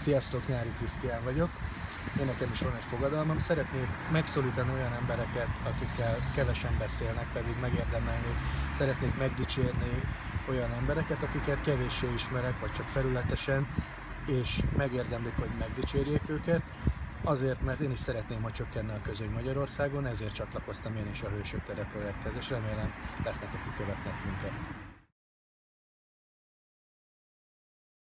Sziasztok, Nyári Krisztián vagyok. Én nekem is van egy fogadalmam. Szeretnék megszólítani olyan embereket, akikkel kevesen beszélnek, pedig megérdemelni. Szeretnék megdicsérni olyan embereket, akiket kevéssé ismerek, vagy csak felületesen, és megérdemlik, hogy megdicsérjék őket. Azért, mert én is szeretném, hogy csökkenne a közöny Magyarországon, ezért csatlakoztam én is a Hősök Tere projekthez, és remélem lesznek, akik követnek minket.